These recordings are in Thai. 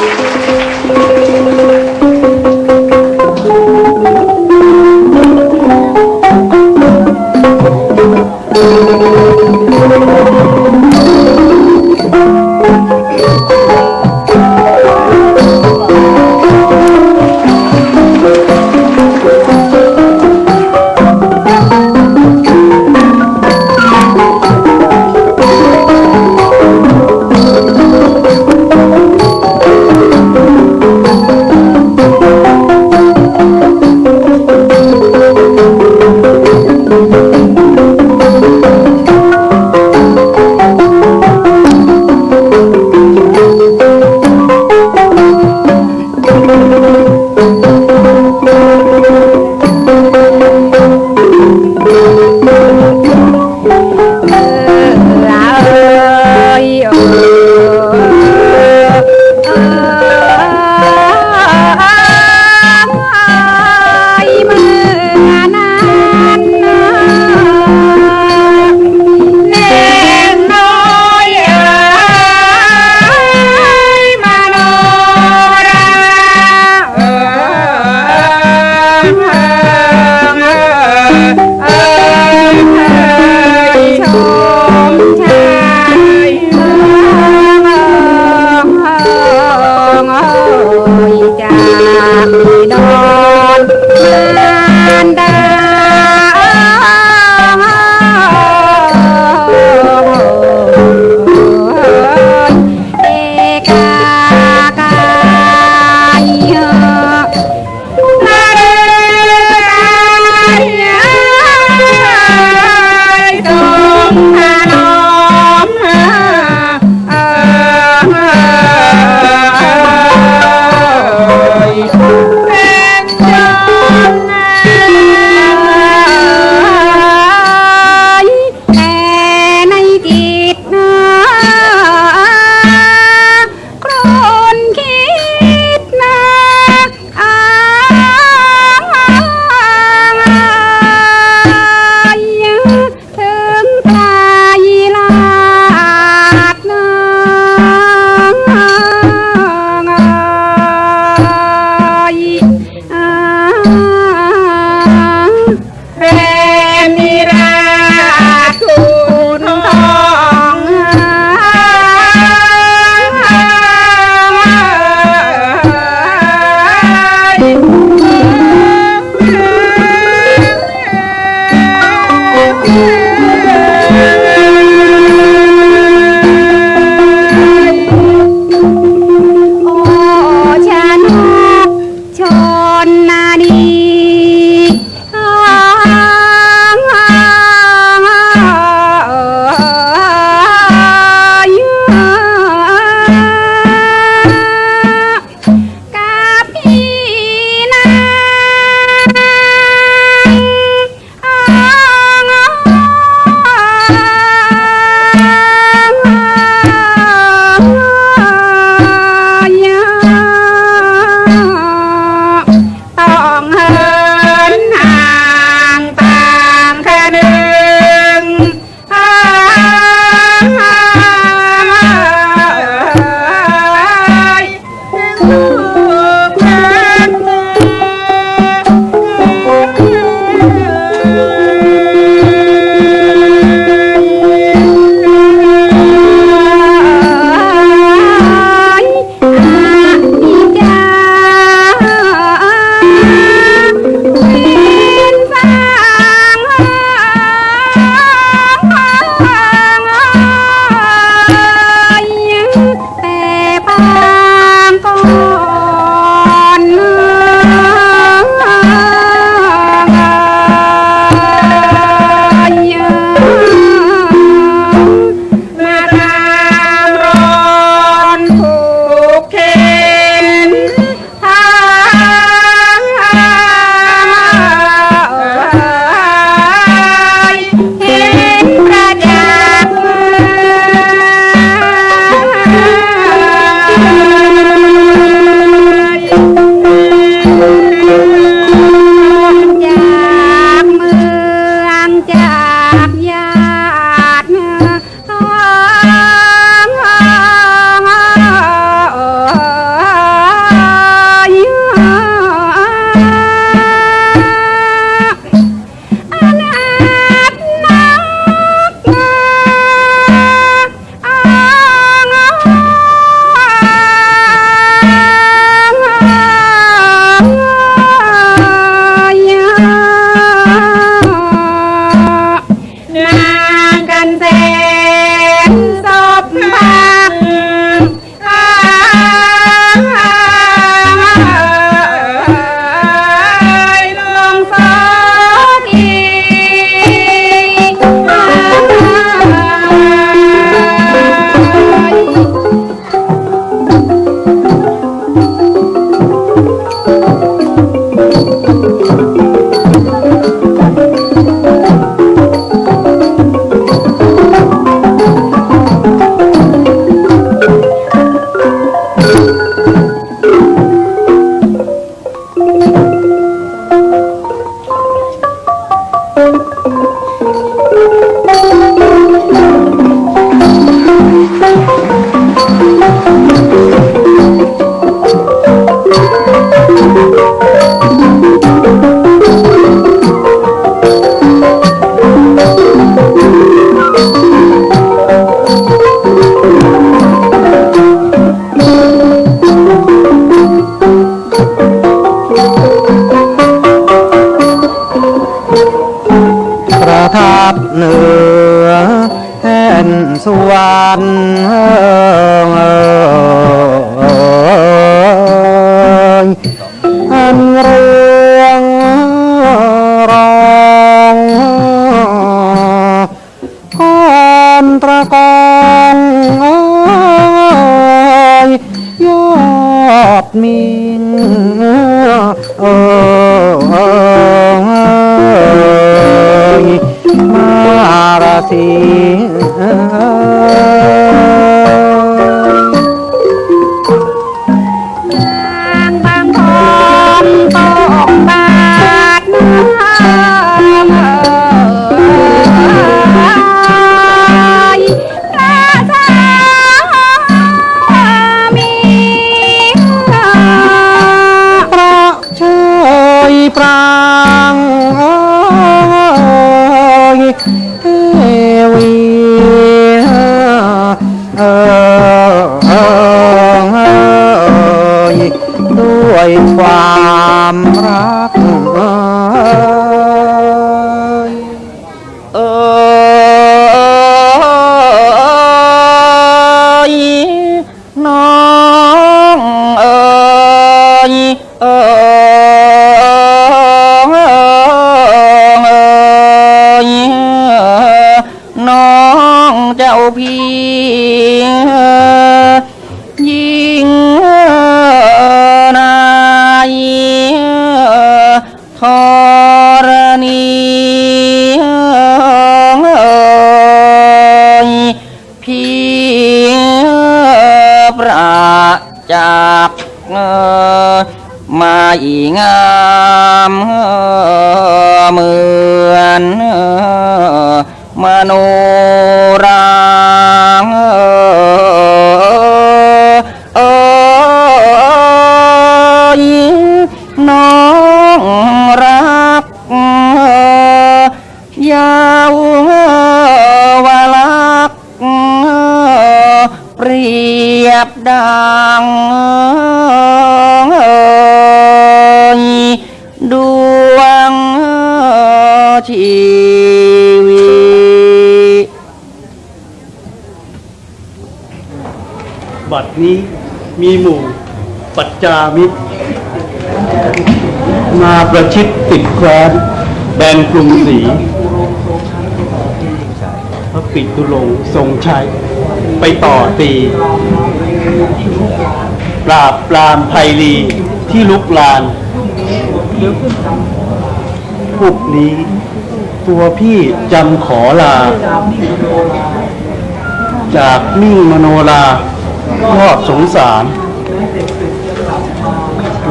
เอ ความรักเอยน้องเอยเอยน้องเจ้าพี่ ปัจจามิตร มาประชิดติดแคว้นแบนกรุงศรีพระปิตุลงทรงชัย ไปต่อตี ปราบปรามไพลีที่ลุกลานพวกนี้ ตัวพี่จำขอลา จากมิ่งมโนลายอดสงสาร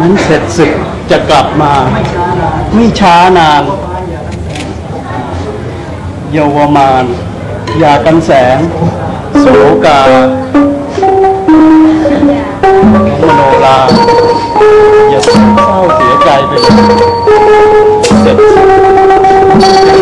นั้นเสร็จศึกจะกลับมา ไม่ช้านาน เยาวมานยากันแสง โสกาโมโนลา อย่าเศร้าเสียใจไปเลยเสร็จ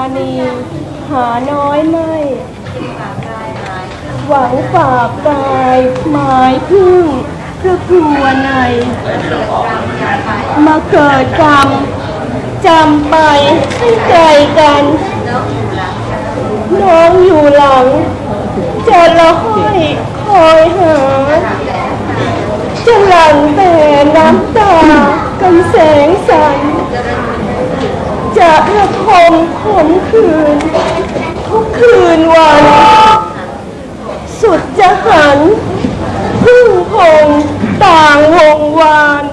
หาหน่อยไม่ หวังฝากกายหมายพึ่งพระครัวในมาเกิดกรรมจำไปให้ไกลกัน น้องอยู่หลังจะละห้อยคอยหาจะหลังแต่น้ำตากันแสงสัน จะระทมขมขืนทุกคืนวัน สุดจะหันพึ่งพงต่างวงวาน